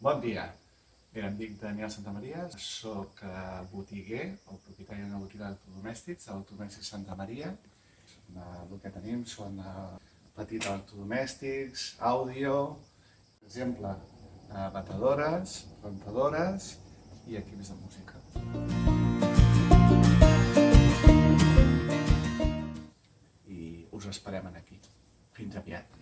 Bon dia. Bé, em dic Daniel Santamaria, sóc eh, botiguer, el propietari d'una botiga d'electrodomèstics, a l'Autodomèstic Santa Maria. Eh, el que tenim són eh, petits electrodomèstics, àudio, per exemple, batedores, rentadores i equips de música. I us esperem aquí. Fins aviat.